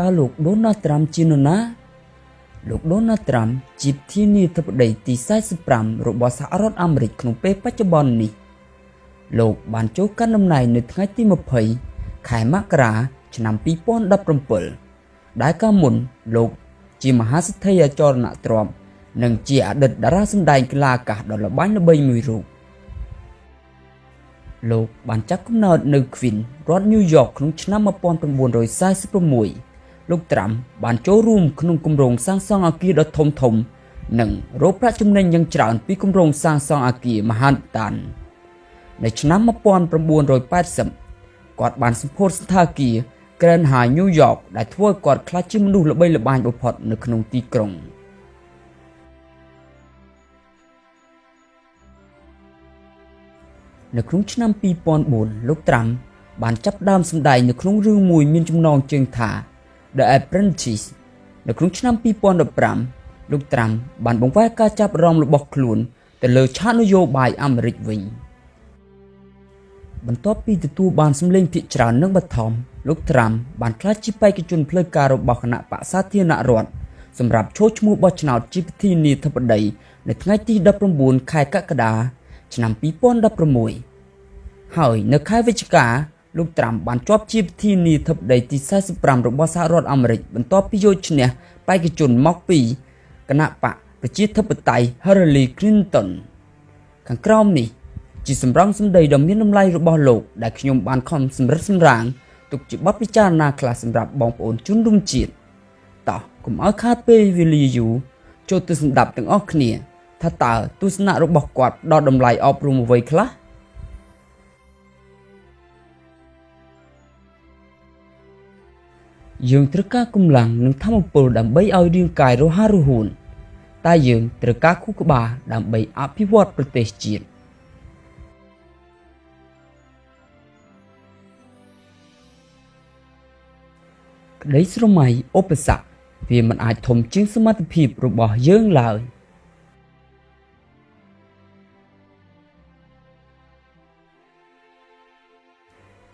តើលោកដូណាល់ត្រាំជានរណាលោកដូណាល់ត្រាំជាប្រធានាធិបតីទី45របស់សហរដ្ឋអាមេរិកក្នុងពេលបច្ចុប្បន្ននេះ លោកបានចូលកាន់តំណែងនៅថ្ងៃទី20ខែមករា ឆ្នាំ2017ដែលកាលមុនលោក ជាមហាសេដ្ឋីអចលនទ្រព្យនិងជាអតីតតារាសម្ដែងកីឡាអាកាសដ៏ល្បាញល្បីមួយរូបលោកបានចាក់កំណើតនៅ Queen រដ្ឋ New York ក្នុងឆ្នាំ1946 លោកត្រាំបានចូលរួមក្នុងគម្រោងសាងសង់អគារដ៏ធំធំ និងរកប្រាក់ចំណេញយ៉ាងច្រើនពីគម្រោងសាងសង់អគារមហានតាននៅឆ្នាំ1980គាត់បានសម្ពោធសន្តាគារ Grand Hyatt New York ដែលធ្វើឲ្យគាត់ក្លាយជាមនុស្សល្បីល្បាញបំផុតនៅក្នុងទីក្រុងនៅក្នុងឆ្នាំ2004លោកត្រាំបានចាប់ផ្ដើមសម្ដែងនៅក្នុងរឿងមួយមានចំណងជើងថា The Apprentice នៅក្នុងឆ្នាំ2015លោកត្រាំបានបង្វែរការចាប់អារម្មណ៍របស់ខ្លួនទៅលើឆាកនយោបាយអាមេរិកវិញបន្ទាប់ពីទទួលបានសម្លេងភាគច្រើននិងបឋមលោកត្រាំបានក្លាយជាបេក្ខជនផ្លូវការរបស់គណៈបក្សសាធារណរដ្ឋសម្រាប់ចូលឈ្មោះបោះឆ្នោតជាប្រធានាធិបតីនៅថ្ងៃទី19ខែកក្កដាឆ្នាំ2016ហើយនៅខែវិច្ឆិកា លោកត្រាំបានជាប់ជាប្រធានាធិបតីទី45របស់សហរដ្ឋអាមេរិកបន្ទាប់ពីយកឈ្នះបេក្ខជនមកពីគណៈបកប្រជាធិបតេយ្យ Hillary Clinton ខាងក្រោមនេះជាសម្រងសម្ដីដ៏មានតម្លៃរបស់លោកដែលខ្ញុំបានខំសម្រិតសម្រាំងទុកជាបទពិចារណាខ្លះសម្រាប់បងប្អូនជនរួមជាតិតោះកុំឲ្យខាតពេលវេលាយូរចូលទៅស្ដាប់ទាំងអស់គ្នា ថាតើទស្សនៈរបស់គាត់ដល់តម្លៃអប់រំអ្វីខ្លះ យើងត្រូវការកម្លាំងនិងធម៌ពលដើម្បីឲ្យរាងកាយរហ័សរហួនតែយើងត្រូវការខួរក្បាលដើម្បីអភិវឌ្ឍប្រទេសជាតិក្តីស្រមៃឧបសគ្គវាមិនអាចធំជាងសមត្ថភាពរបស់យើងឡើយ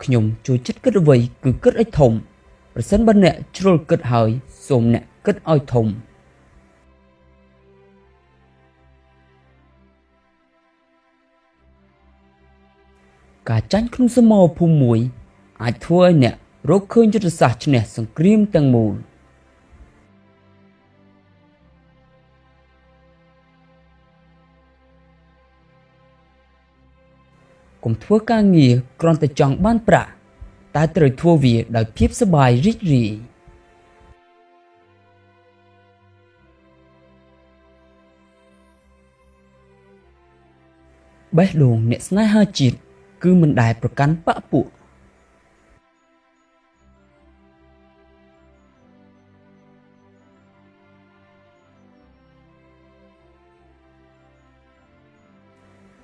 ខ្ញុំចូលចិត្តគិតអ្វីគឺគិតឲ្យធំ ប្រសិនបើអ្នកជ្រុលគិតហើយសូមអ្នកគិតឲ្យធំការចាញ់ក្នុងសមរភូមិមួយ អាចធ្វើឲ្យអ្នករកឃើញយុទ្ធសាស្ត្រឈ្នះសង្គ្រាមទាំងមូលកុំធ្វើការងារគ្រាន់តែចង់បានប្រាក់ តែត្រូវធ្វើវាដោយភាពសប្បាយរីករាយបេះដូងអ្នកស្នេហាជាតិគឺមិនដែលប្រកាន់បពពួក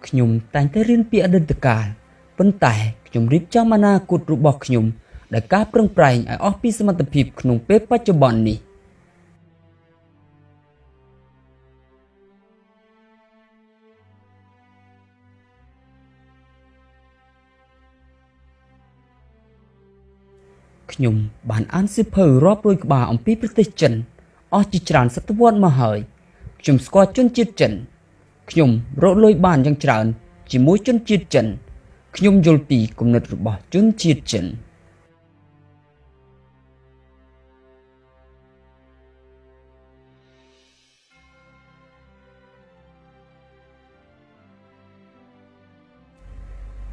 ខ្ញុំតែងតែរៀនពីអតីតកាល ប៉ុន្តែខ្ញុំរៀបចំអនាគតរបស់ខ្ញុំដោយការប្រឹងប្រែងឲ្យអស់ពីសមត្ថភាពក្នុងពេលបច្ចុប្បន្ននេះខ្ញុំបានអានសៀវភៅរាប់រយក្បាលអំពីប្រទេសចិនអស់ជាច្រើនសតវត្សមកហើយខ្ញុំស្គាល់ជនជាតិចិនខ្ញុំរកលុយបានយ៉ាងច្រើនជាមួយជនជាតិចិន ខ្ញុំយល់ពីគំនិតរបស់ជនជាតិចិន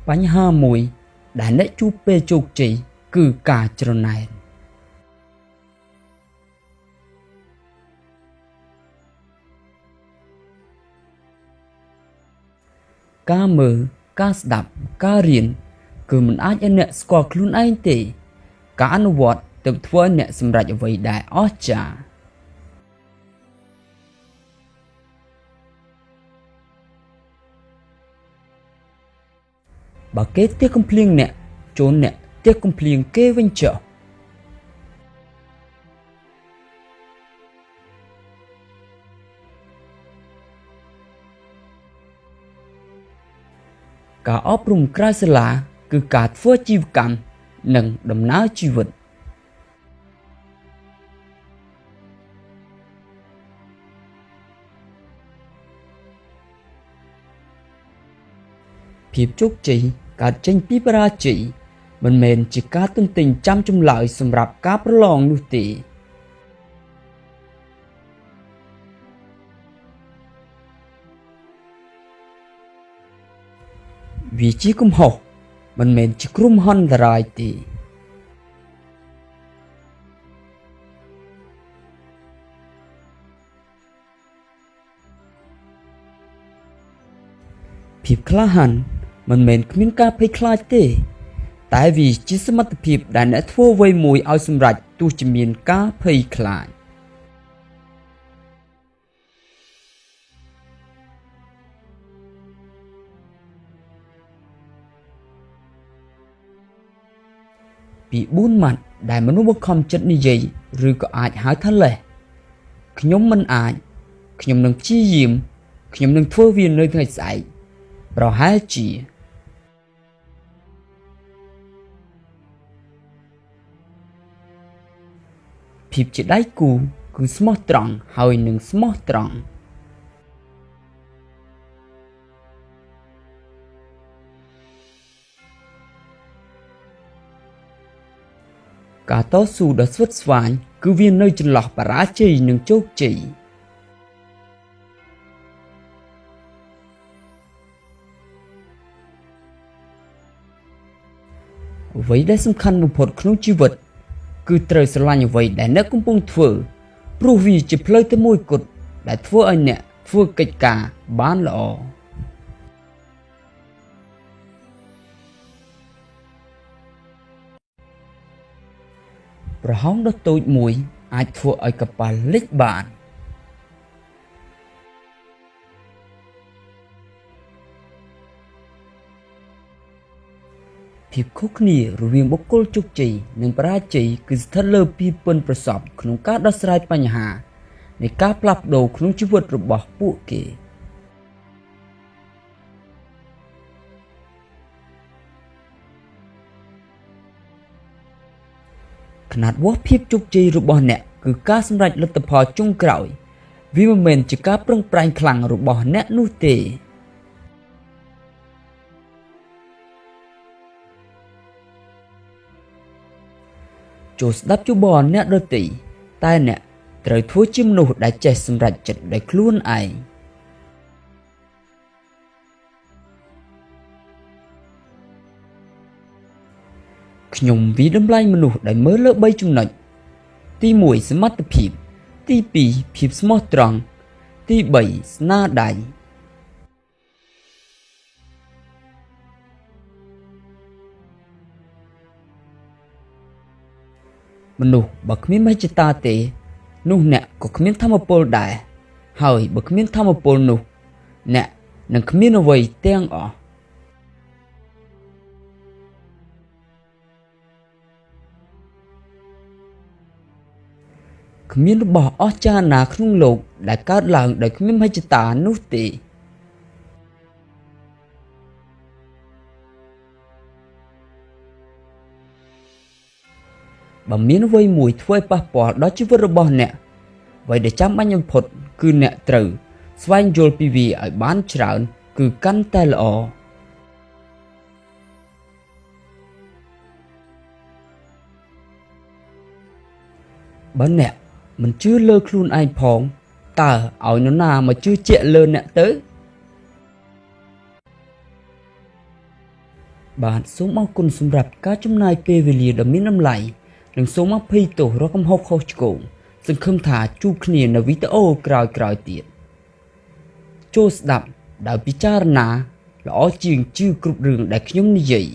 បញ្ហាមួយដែលអ្នកជួបពេលជោគជ័យគឺការច្រណែនការមើល ការស្ដាប់ ការរៀន គឺមិនអាចឲ្យអ្នកស្គាល់ខ្លួនឯងទេ ការអនុវត្តទើបធ្វើឲ្យអ្នកសម្រេចអ្វីដែលអស្ចារ្យបើគេទៀះកំភ្លៀងអ្នកជូនអ្នកទៀះកំភ្លៀងគេវិញចុះ ការអប់រំក្រៅសាលាគឺការធ្វើជីវកម្មនិងដំណើរជីវិតភាពជោគជ័យកើតចេញពីបរាជ័យមិនមែនជាការទន្ទិញចាំចម្លើយសម្រាប់ការប្រឡងនោះទេ វាជាកំហុសមិនមែនជាគ្រោះមហន្តរាយទេភាពក្លាហានមិនមែនគ្មានការភ័យខ្លាចទេ តែវាជាសមត្ថភាពដែលអ្នកធ្វើអ្វីមួយឲ្យសម្រេចទោះជាមានការភ័យខ្លាច ពី4ម៉ាត់ដែលមនុស្សបង្ខំចិត្តនិយាយឬក៏អាចហៅថាលេះខ្ញុំមិនអាចខ្ញុំនឹងព្យាយាមខ្ញុំនឹងធ្វើវានៅថ្ងៃស្អែកប្រហែលជាភាពជាដៃគូគឺស្មោះត្រង់ហើយនឹងស្មោះត្រង់ ការតស៊ូដ៏ស្វិតស្វាញគឺវានៅចន្លោះបរាជ័យនិងជោគជ័យអ្វីដែលសំខាន់បំផុតក្នុងជីវិត គឺត្រូវស្រឡាញ់អ្វីដែលអ្នកកំពុងធ្វើព្រោះវាជាផ្លូវទៅមួយគត់ដែលធ្វើឲ្យអ្នកធ្វើកិច្ចការបានល្អ ប្រហោងដ៏តូចមួយ អាចធ្វើឲ្យកប៉ាល់លិចបានភាពខុសគ្នារវាងបុគ្គលជោគជ័យនិងបរាជ័យគឺស្ថិតលើពីពិនប្រសពក្នុងការដោះស្រាយបញ្ហានៃការផ្លាស់ប្ដូរក្នុងជីវិតរបស់ពួកគេ ខ្នាតវាស់ភាពជោគជ័យរបស់អ្នកគឺការសម្រេចលទ្ធផលចុងក្រោយ វាមិនមែនជាការប្រឹងប្រែងខ្លាំងរបស់អ្នកនោះទេចូលស្ដាប់ជបអ្នកដទៃតែអ្នកត្រូវធ្វើជាមនុស្សដែលចេះសម្រេចចិត្តដោយខ្លួនឯង។ ខ្ញុំវិតម្លៃមនុស្សដែលមើលលើ3ចំណុចទី1សមត្ថភាព ទី2ភាពស្មោះត្រង់ទី3ស្នាដៃមនុស្សបើគ្មានមហិច្ឆតាទេ នោះអ្នកក៏គ្មានធម៌ពលដែរហើយបើគ្មានធម៌ពលនោះ អ្នកនឹងគ្មានអ្វីទាំងអស់ គ្មានរបស់អស្ចារ្យណាក្នុងលោក ដែលកើតឡើងដោយគ្មានមហិច្ឆតានោះទេបើមានអ្វីមួយធ្វើឲ្យប៉ះពាល់ដល់ជីវិតរបស់អ្នកអ្វីដែលចាំបាច់បំផុត គឺអ្នកត្រូវ ស្វែងយល់ពីវាឲ្យបានច្រើន គឺកាន់តែល្អបើអ្នក មិនជឿលើខ្លួនឯងផងតើឲ្យនរណាមកជឿជាក់លើអ្នកទៅបាទសូមអរគុណសម្រាប់ការចំណាយពេលវេលាដ៏មានតម្លៃនិងសូមអភ័យទោសរកកំហុសខុសឆ្គងសង្ឃឹមថាជួបគ្នានៅវីដេអូក្រោយៗទៀតចូលស្ដាប់ដោយពិចារណាល្អជាងជឿគ្រប់រឿងដែលខ្ញុំនិយាយ